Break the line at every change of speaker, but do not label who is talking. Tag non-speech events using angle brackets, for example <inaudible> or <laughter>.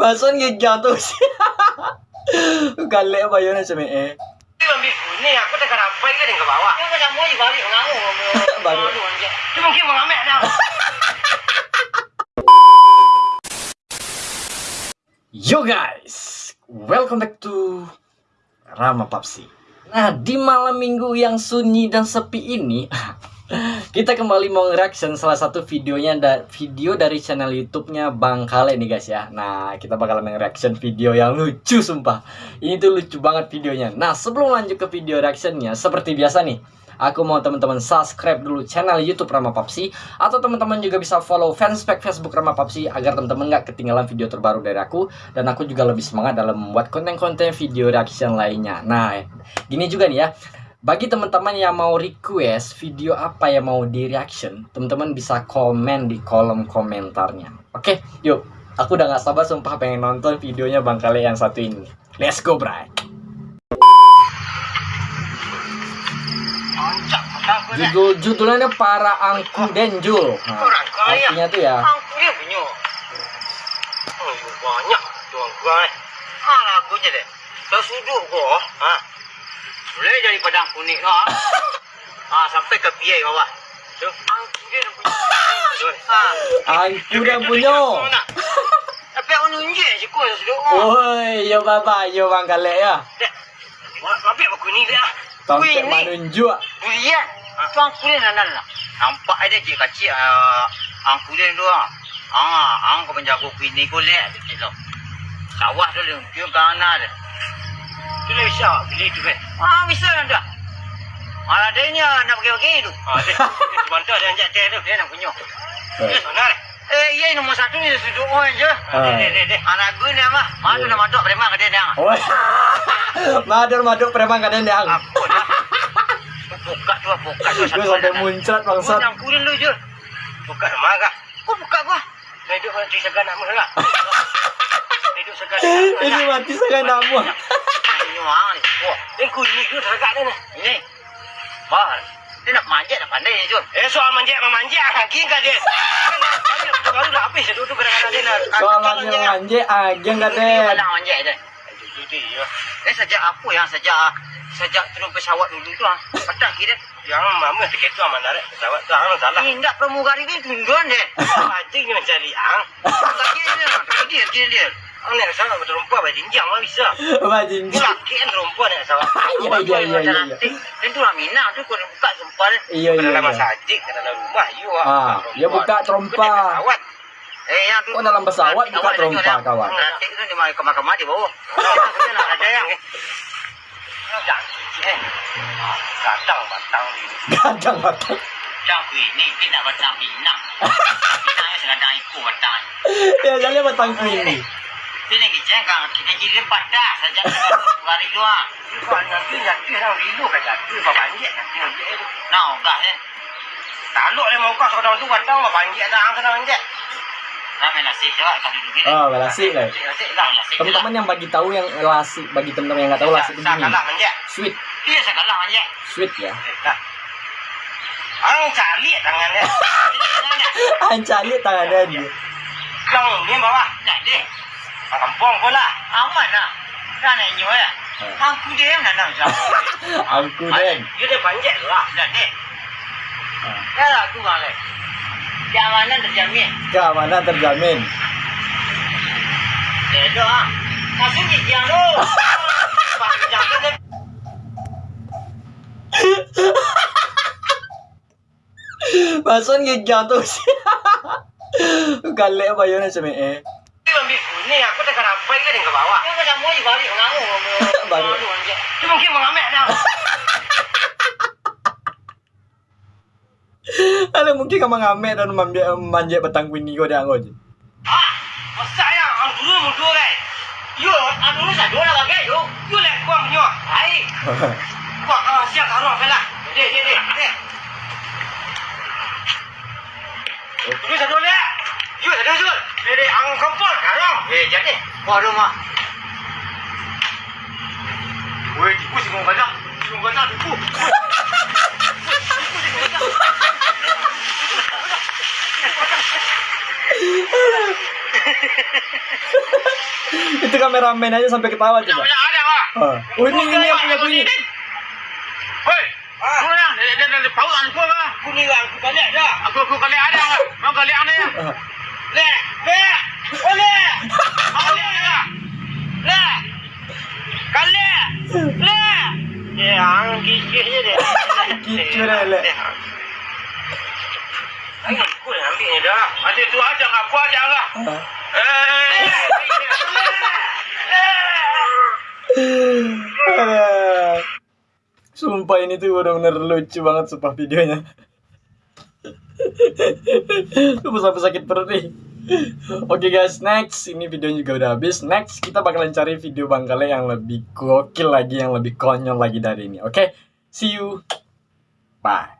Bason jatuh sih. Galek apa ya sama eh.
Ini aku tak rampai kan ke bawah.
Kau macam mau balik ngamu.
Baru.
Dia mungkin mengamek dah. <laughs>
Yo guys, welcome back to Rama Papsi. Nah, di malam minggu yang sunyi dan sepi ini, <laughs> kita kembali mau reaction salah satu videonya da video dari channel YouTube-nya Bang Kale nih guys ya. Nah, kita bakal reaction video yang lucu sumpah. Ini tuh lucu banget videonya. Nah, sebelum lanjut ke video reactionnya, seperti biasa nih, aku mau teman-teman subscribe dulu channel YouTube Rama Papsi atau teman-teman juga bisa follow fanspage Facebook Rama Papsi agar teman-teman nggak ketinggalan video terbaru dari aku dan aku juga lebih semangat dalam membuat konten-konten video reaction lainnya. Nah, gini juga nih ya. Bagi teman-teman yang mau request video apa yang mau di reaction, teman-teman bisa komen di kolom komentarnya. Oke, yuk. Aku udah gak sabar sumpah pengen nonton videonya Bang Kale yang satu ini. Let's go, bray. Judul judulnya para angku denjul. Nah, artinya tuh ya.
Oh, banyak tuan gua. Ah, je deh. Dah sudut gua. Ha. Boleh jadi padang kuning lah. Ah, <laughs> sampai ke piai bawah. Tu, angku dia dah punya. Ah,
Angku dah punya. <laughs>
Tapi aku nunjuk je kau sudut.
Woi, yo baba, yo Bang Kale ya.
Tapi aku ni dia.
Tongkek manunjuk.
Durian. Tu angku dia nan lah. Nampak ada je kecil uh, angku dia tu ah. Ah, ang kau penjago kuini kau lihat tu tu. Sawah tu dia, dia kana dia. Tu dia bisa beli tu kan. Ah, bisa dah. Ah, adanya nak pergi-pergi tu. Ah, dia. Dia bantu dia anjak teh tu, dia nak punya.
Eh.
Eh, sana. Eh, iya nombor satu ni sudut orang je.
Ah.
Deh, deh, deh. Anak gue ni apa? Madu nak maduk preman ke dia dia.
Woi. Madur maduk preman kadang dia.
Apa dah? Buka tu, buka tu.
Gue sampai muncrat bangsat.
yang kulit lu je. Buka sama kah? Kau buka gua. Hidup nanti segan nak mula. Hidup <laughs> segan mula.
Ini mati sangat nak buang.
Ini orang ni. Wah, ini kulit ni tu terdekat dia ni. Ini. Bah. Dia nak manjat nak pandai ni Jun. Eh soal manjat memanjat. Hakim kah dia? Banyak tu baru dah habis. Duduk kadang-kadang dia nak.
Soal manja manja agen
Dia
kadang.
nak manjat dia. Jadi ya. Eh sejak apa yang sejak sejak turun pesawat dulu tu ah. Patah kira. Yang mama tiket tu aman narik pesawat tu hang salah. Tindak pramugari ni tundun deh. Ni mencari ang. Lagi dia dia dia dia. Mah bisa. <laughs> Laki kan.
Iya, iya, iya,
tu kau buka sumpah.
Iya, iya,
Dalam masjid ke dalam rumah
Ah, dia buka trompa.
Eh yang tu.
Oh, dalam pesawat buka trompa, kawan.
Nanti tu di mana kamar-kamar di bawah. Kita nak ada yang. Eh. Kadang batang ni.
Batang.
Batang ni dia nak batang pinang. <laughs> Pinang yang sekadang ikut batang.
Ya jalan batang ini.
Dia nak kiceng kan kita jadi padah saja lari. Kau nanti nanti orang rilu kata tu apa banjir nanti. Nah, ni. Taluk le mau kau tu apa banjir dah ang banjir. Ni.
Oh, lasik lah.
Nasi.
Teman-teman yang bagi tahu yang lasik, bagi teman-teman yang nggak tahu lasik itu
kalah banjir.
Sweet,
Iya saya kalah banjir.
sweet ya.
Ang cari tangan dia. <laughs>
Ancali tangannya dia.
Yang ni bawah. Kampung pula. Aman lah. Kan nak nyu ya. Aku dia yang nak nak.
Aku den.
Dia dah banjir lah. Jadi.
Ah.
Ya lah aku kan le. Keamanan terjamin.
Keamanan terjamin.
Dedo ah. Masuk ni yang tu. Panjang tu dia.
Bason jatuh sih. Galek apa ya sama eh.
Dia ambil ni aku tak rampai ke ke bawah. Balik ngamu.
Baru.
Dia mungkin mengamek dah.
Mungkin dan manja manja batang kuning kau dah ngoj.
Ah, masa yang ang dulu mudu kan. Yo, ang dulu saya dua lagi yo. Yo le kuang nyo. Hai. <laughs> Kuang ah siap karo pela. Deh, deh, deh. Deh. Dulu le. Yo. Deh, deh, kampung karo. Eh, jadi. Kuang rumah. Woi, tipu.
kameramen aja sampai ketawa coba.
Banyak ada ah.
Ah. Oh ini ini yang punya aku ini.
Hei, kau yang dia dia dia bau aku ah. Aku ni aku kali ada. Aku aku kali ada. Mau kali ada ya.
Ah.
Le, le, oh le. Kali ada. Le. Kali. Le. Ya, ang kikir je dia.
Kicir dia, Le.
Yang dah. Aja aku aja lah.
Sumpah ini tuh bener-bener lucu banget sumpah videonya. Sumpah sampai sakit perut nih. <laughs> Oke guys, next ini videonya juga udah habis. Next kita bakalan cari video Bangkale yang lebih gokil lagi, yang lebih konyol lagi dari ini. Oke, see you. Bye.